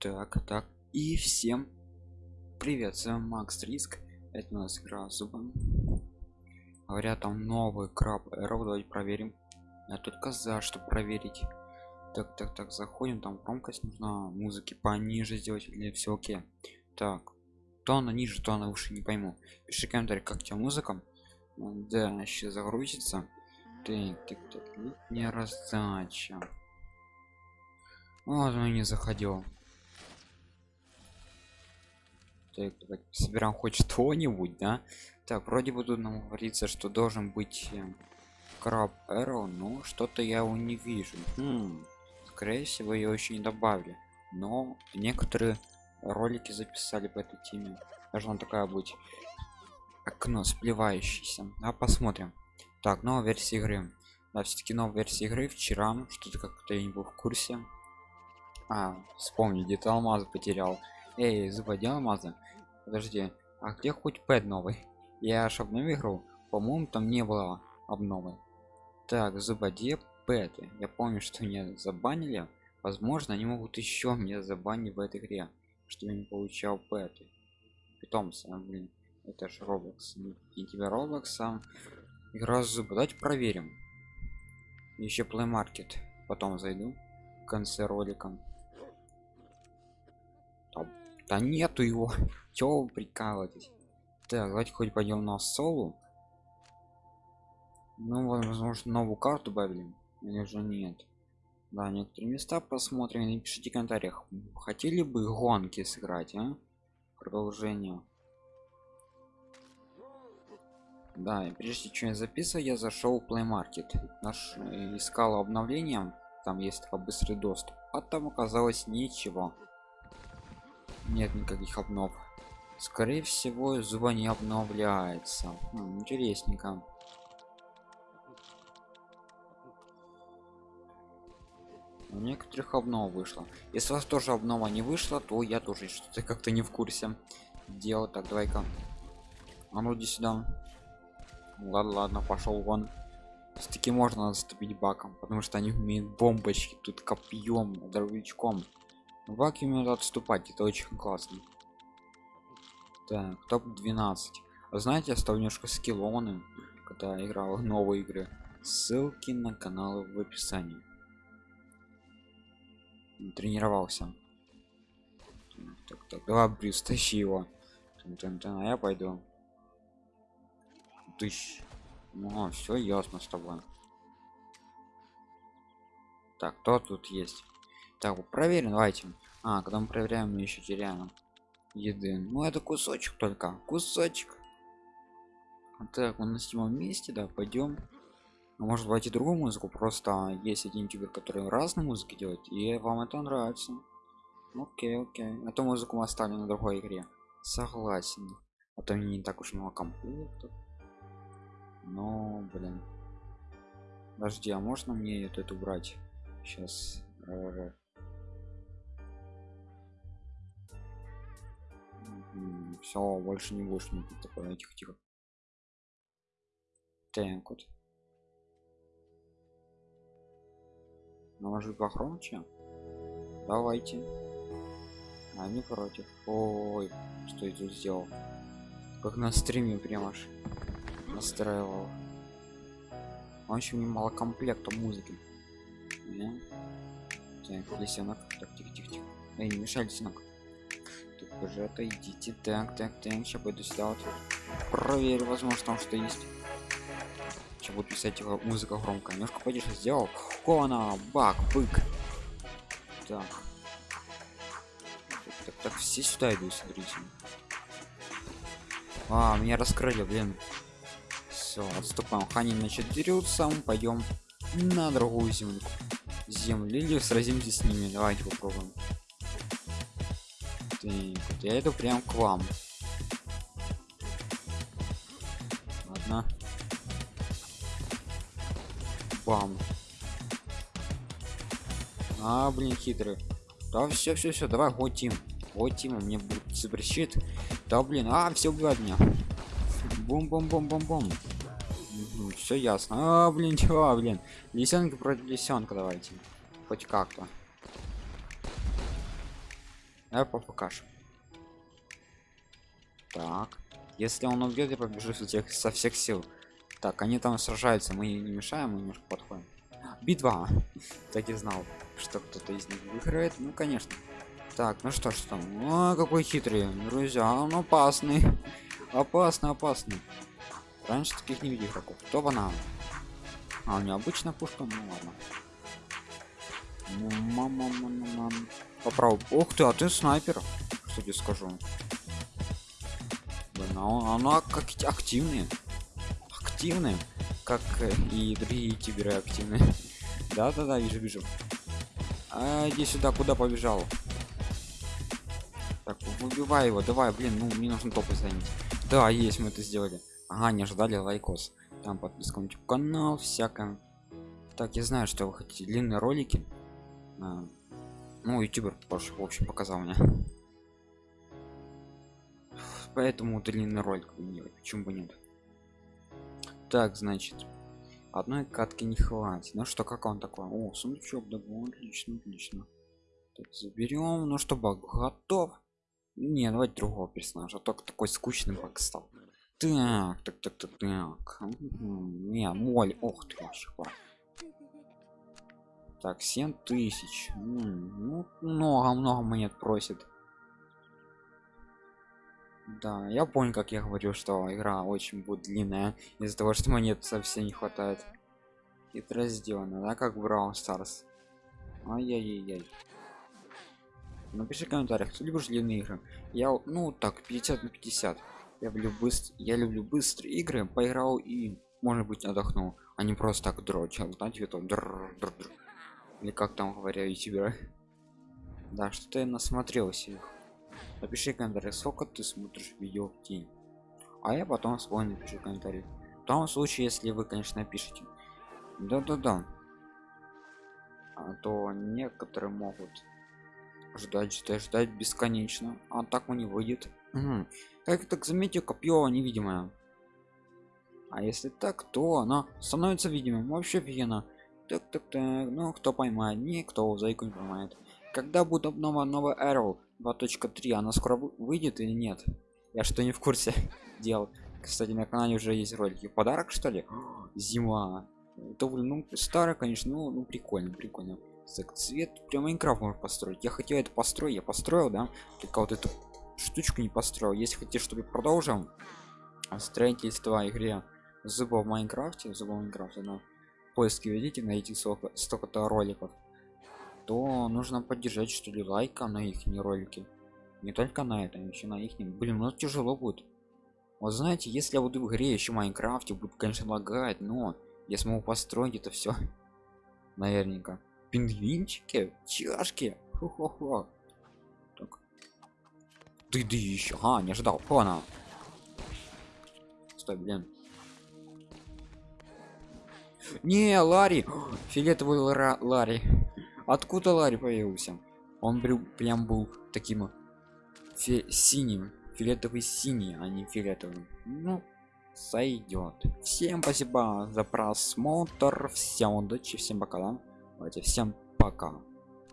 Так, так. И всем привет, с вами Макс Риск. Это у нас игра зубом. Говорят, там новый краб Эро. Давайте проверим. Я только за, чтобы проверить. Так, так, так, заходим. Там громкость нужна музыки пониже сделать или все окей. Так, то она ниже, то она выше, не пойму. Пиши комментарий, как тебе музыка. Да, сейчас загрузится. Так, так, так, не раздача. Он не заходил. Давайте собираем хоть что-нибудь, да? Так, вроде бы тут нам говорится, что должен быть э, краб Эро, но что-то я его не вижу. Хм, скорее всего, ее еще не добавили. Но некоторые ролики записали по этой теме. Должна такая быть окно сплевающееся. А посмотрим. Так, новая версия игры. Да, все-таки новая версия игры вчера. Что-то как-то я не был в курсе. А, вспомни, где-то алмаз потерял. Эй, заводи алмазы. Подожди, а где хоть пэт новый? Я аж обновил игру. По-моему, там не было обновы. Так, заводи пэты. Я помню, что меня забанили. Возможно, они могут еще мне забанить в этой игре, что я не получал пэты. Питомцы, а, блин. Это же Roblox. И тебя Roblox. Игра зубы. Давайте проверим. Еще Play Market. Потом зайду в конце ролика. Да нету его. Чего вы прикалываетесь? Так, давайте хоть пойдем на солу. Ну, возможно, новую карту добавили. Или же нет. Да, некоторые места посмотрим. Напишите в комментариях. Хотели бы гонки сыграть, а? Продолжение. Да, и прежде чем я записываю, я зашел в Play Market. Наш э, искал обновление. Там есть быстрый доступ. А там оказалось ничего нет никаких обнов. Скорее всего зуба не обновляется хм, интересненько. У некоторых обнов вышло. Если у вас тоже обнова не вышла то я тоже что-то как-то не в курсе. Дело так давай-ка. А ну иди сюда. Ладно ладно пошел вон. Все-таки можно заступить баком потому что они умеют бомбочки тут копьем дробовичком Баки умеют отступать, это очень классно. Так, топ 12. Вы знаете, я стал немножко скиллоны, когда играл в новые игры. Ссылки на каналы в описании. Тренировался. Так, так, давай, Брюс, тащи его. А я пойду. Тыщ. Ну, все ясно с тобой. Так, кто тут есть? Так, проверим, давайте. А, когда мы проверяем, мы еще теряем еды. Ну, это кусочек только. Кусочек. Так, мы на седьмом месте, да, пойдем. А может давайте другую музыку, просто есть один ютубер, который разные музыки делает, и вам это нравится. Окей, окей. Эту музыку мы оставим на другой игре. Согласен. А то не так уж много комплектов. Но, блин. Подожди, а можно мне эту, эту брать? Сейчас. Все больше не будешь не такое тихо тихо так вот наложить погромче? Давайте. А не против. Ой что я тут сделал? Как на стриме прямо аж настраивал. Он еще немало комплекта музыки. Да? так лисенок так тихо тихо тихо. Эй не мешай лисенок уже отойдите так так так сейчас пойду сюда вот проверю возможно там что есть. Сейчас буду писать его музыка громко немножко потише сделал. Кона бак бык. Так. Так, так, так все сюда иду смотрите. А меня раскрыли блин. Все отступаем. Хани значит дерутся. Пойдем на другую землю. Землю или сразимся с ними. Давайте попробуем так, я иду прям к вам. Ладно. Бам. А, блин, хитрый. Да, все, все, все, давай, вот Тим. Вот Тим, мне будет запрещит. Да, блин, а, все убивают меня. Бум-бум-бум-бум-бум. Все ясно. А, блин, чего, блин. Лисенка против лисенка давайте. Хоть как-то. Давай покажем. Так. Если он убьет я побежу со всех, со всех сил. Так они там сражаются мы не мешаем мы немножко подходим. Битва! Так и знал что кто-то из них выиграет ну конечно. Так ну что ж там? О, какой хитрый друзья он опасный. Опасный опасный. Раньше таких не видел игроков. Кто банан а у него обычно пушка? Ну ладно. Ну, мама, мама, мама. Попробуй. Ух ты, а ты снайпер. Тебе скажу? Блин, а она как активные. Активные. Как и другие ютуберы активные. Да-да-да, вижу, вижу. А, иди сюда, куда побежал? Так, выбивай его, давай, блин, ну мне нужно топы занять. Да, есть, мы это сделали. Ага, не ожидали лайкос. Там подписка на YouTube канал, всякое. Так, я знаю, что вы хотите длинные ролики а, ну ютубер тоже в общем показал мне. Поэтому длинный ролик почему бы нет? Так значит одной катки не хватит. Ну что как он такой? О сундучок да отлично отлично. Так заберем ну что баг готов? Не давайте другого персонажа только такой скучный баг стал. Так так так так так. Не моль ох ты вообще так 7 тысяч. Ну много много монет просит. Да я понял как я говорю что игра очень будет длинная из-за того что монет совсем не хватает. Хитро сделано да как брал старс ай-яй-яй напиши в комментариях кто любишь длинные игры. Я ну так 50 на 50 я люблю быстр я люблю быстрые игры поиграл и может быть отдохнул а не просто так дрочил знаете это др -др -др или как там говоря ютубера да что-то я насмотрелся их. Напиши комментарий сколько ты смотришь видео в день. А я потом свой напишу комментарий. В том случае если вы конечно напишите да-да-да. А то некоторые могут ждать ждать ждать бесконечно. А так он не выйдет. Угу. как так заметил копье невидимое. А если так то она становится видимым. Вообще офигенно так так так ну кто поймает никто зайку не поймает. Когда будет обнова новая arrow 2.3 она скоро выйдет или нет? Я что не в курсе дел. Кстати на канале уже есть ролики. Подарок что ли? Зима. Это ну старый конечно ну, ну прикольно прикольно. Так цвет прям майнкрафт можно построить. Я хотел это построить я построил да? Только вот эту штучку не построил. Если хотите чтобы продолжим строительство игре зуба в майнкрафте зуба в майнкрафте но поиске видите найти столько столько-то роликов то нужно поддержать что ли лайка на их не ролики. Не только на этом еще на их. Блин ну тяжело будет. Вот знаете если я буду в игре еще майнкрафте будет конечно лагать но я смогу построить это все наверняка. Пингвинчики? Чашки? Хо -хо -хо. так ты да еще а не ожидал. Она. Стой блин не ларри. Фиолетовый Лара, ларри. Откуда ларри появился? Он прям был таким фи синим. Фиолетовый синий а не фиолетовым. Ну сойдет всем спасибо за просмотр. Всем удачи всем пока давайте всем пока